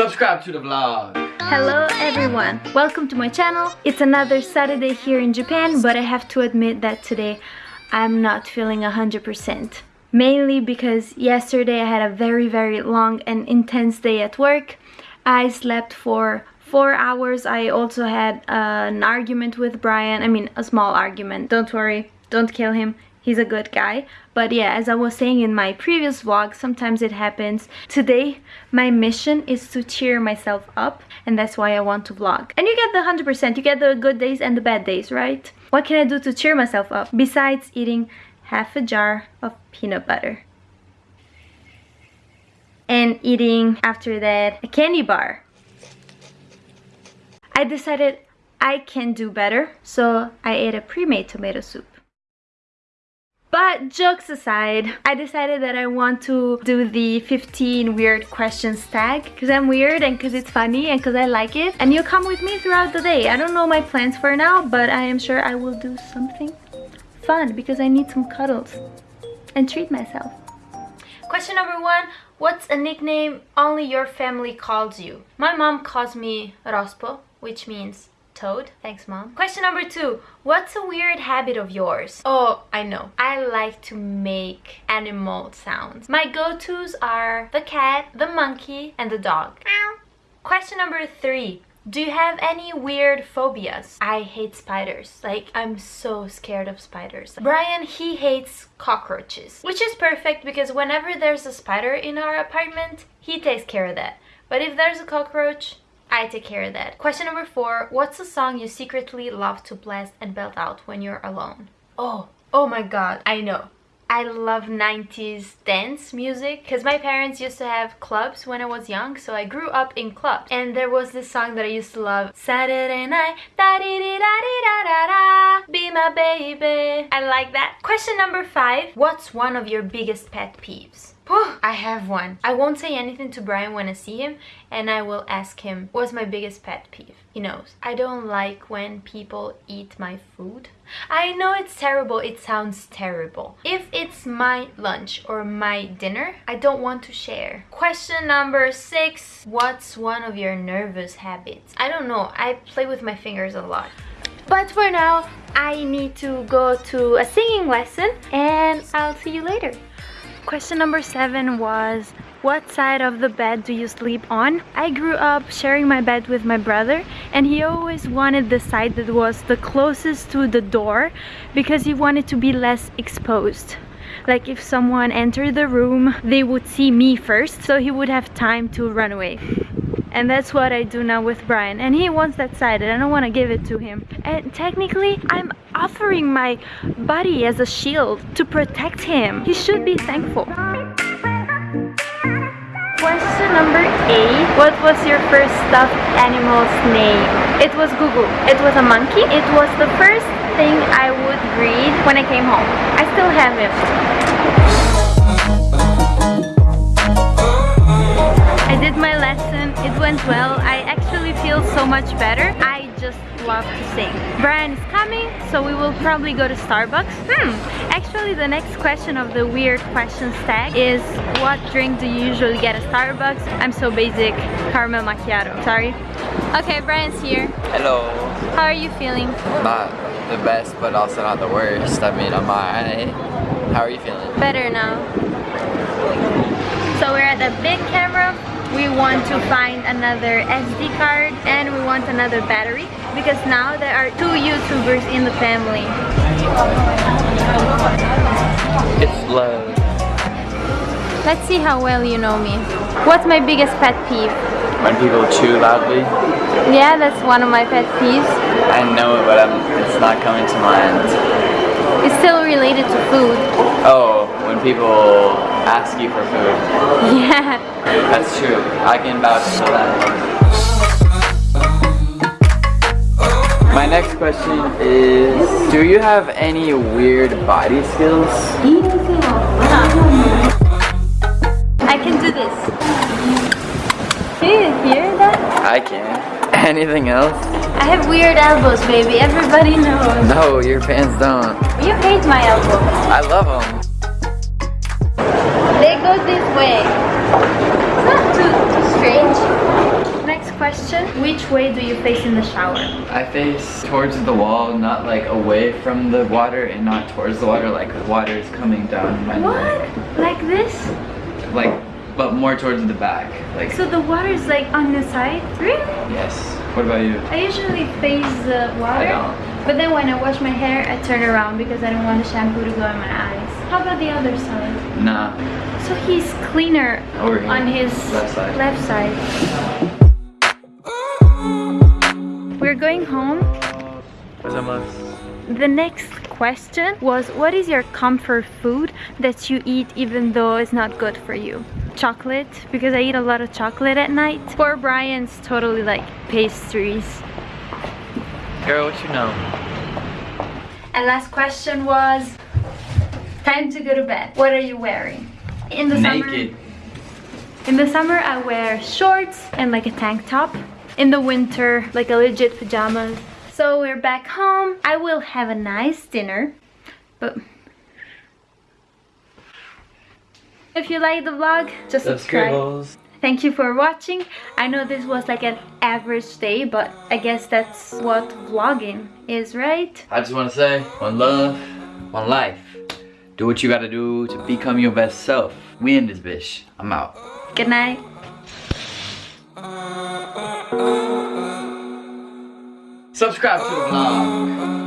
Subscribe to the vlog. Hello everyone, welcome to my channel. It's another Saturday here in Japan, but I have to admit that today I'm not feeling 100%. Mainly because yesterday I had a very very long and intense day at work. I slept for four hours. I also had an argument with Brian. I mean, a small argument. Don't worry, don't kill him he's a good guy. But yeah as i was saying in my previous vlog sometimes it happens. Today my mission is to cheer myself up and that's why i want to vlog. And you get the 100% you get the good days and the bad days right? What can i do to cheer myself up besides eating half a jar of peanut butter? And eating after that a candy bar. I decided i can do better so i ate a pre-made tomato soup but jokes aside, I decided that I want to do the 15 weird questions tag because I'm weird and because it's funny and because I like it. And you come with me throughout the day. I don't know my plans for now, but I am sure I will do something fun because I need some cuddles and treat myself. Question number one, what's a nickname only your family calls you? My mom calls me Rospo, which means toad. Thanks, mom. Question number two. What's a weird habit of yours? Oh, I know. I like to make animal sounds. My go-tos are the cat, the monkey, and the dog. Question number three. Do you have any weird phobias? I hate spiders. Like, I'm so scared of spiders. Brian, he hates cockroaches. Which is perfect because whenever there's a spider in our apartment, he takes care of that. But if there's a cockroach, I take care of that. Question number four, what's a song you secretly love to blast and belt out when you're alone? Oh, oh my god, I know. I love 90s dance music because my parents used to have clubs when I was young so I grew up in clubs and there was this song that I used to love Saturday night da -dee -dee -da -dee -da -da -da, be my baby I like that question number five what's one of your biggest pet peeves I have one. I won't say anything to Brian when I see him and I will ask him what's my biggest pet peeve. He knows. I don't like when people eat my food. I know it's terrible, it sounds terrible. If it's my lunch or my dinner, I don't want to share. Question number six. What's one of your nervous habits? I don't know, I play with my fingers a lot. But for now, I need to go to a singing lesson and I'll see you later. Question number seven was what side of the bed do you sleep on? I grew up sharing my bed with my brother and he always wanted the side that was the closest to the door because he wanted to be less exposed. Like if someone entered the room, they would see me first so he would have time to run away. And that's what I do now with Brian. And he wants that side and I don't want to give it to him. And technically I'm offering my body as a shield to protect him. He should be thankful number eight what was your first stuffed animal's name? It was Google it was a monkey. It was the first thing I would read when I came home. I still have it. I did my lesson, it went well. I actually feel so much better. I just love to sing. Brian is coming, so we will probably go to Starbucks. Hmm, actually the next question of the weird questions tag is what drink do you usually get at Starbucks? I'm so basic, caramel macchiato, sorry. Okay, Brian's here. Hello. How are you feeling? Not the best, but also not the worst. I mean, I'm alright. How are you feeling? Better now. So we're at the Bic Camera we want to find another SD card and we want another battery because now there are two YouTubers in the family. It's low. Let's see how well you know me. What's my biggest pet peeve? When people chew loudly. Yeah, that's one of my pet peeves. I know it, but I'm, it's not coming to mind. It's still related to food. Oh, when people ask you for food. Yeah. That's true. I can vouch for that. Question is, do you have any weird body skills? I can do this. Can you hear that? I can. Anything else? I have weird elbows, baby. Everybody knows. No, your fans don't. You hate my elbows. I love them goes this way. It's not too. Way do you face in the shower? I face towards the wall, not like away from the water and not towards the water, like the water is coming down my What? neck. Like this? Like, but more towards the back. Like, So the water is like on the side? Really? yes. What about you? I usually face the water. I don't. But then when I wash my hair, I turn around because I don't want the shampoo to go in my eyes. How about the other side? Nah. So he's cleaner on his Left side. left side. We're going home. The next question was what is your comfort food that you eat even though it's not good for you? Chocolate, because I eat a lot of chocolate at night. Poor Brian's totally like pastries. Girl, what you know? And last question was time to go to bed. What are you wearing? In the Naked. summer In the summer I wear shorts and like a tank top. In the winter like a legit pajamas. So we're back home. I will have a nice dinner. But if you like the vlog, just subscribe. Thank you for watching. I know this was like an average day, but I guess that's what vlogging is, right? I just want to say, one love, one life. Do what you gotta do to become your best self. We in this bitch. I'm out. Good night. Subscribe to the vlog.